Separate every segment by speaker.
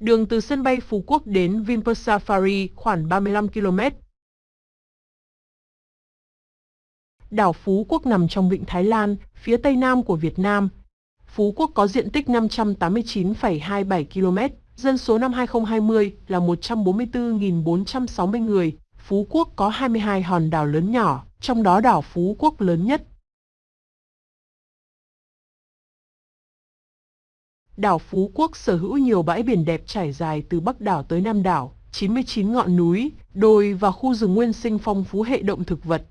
Speaker 1: Đường từ sân bay Phú Quốc đến Vinpearl Safari khoảng 35 km. Đảo Phú Quốc nằm trong vịnh Thái Lan, phía tây nam của Việt Nam. Phú Quốc có diện tích 589,27 km, dân số năm 2020 là 144.460 người. Phú Quốc có 22 hòn đảo lớn nhỏ, trong đó đảo Phú Quốc lớn nhất. Đảo Phú Quốc sở hữu nhiều bãi biển đẹp trải dài từ Bắc đảo tới Nam đảo, 99 ngọn núi, đồi và khu rừng nguyên sinh phong phú hệ động thực vật.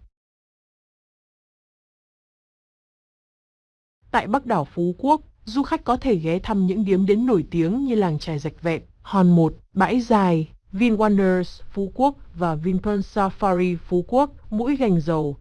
Speaker 1: Tại Bắc đảo Phú Quốc, du khách có thể ghé thăm những điểm đến nổi tiếng như làng trài rạch vẹn, Hòn Một, Bãi Dài, VinWonders Phú Quốc và Vinpearl Safari Phú Quốc, Mũi Gành Dầu,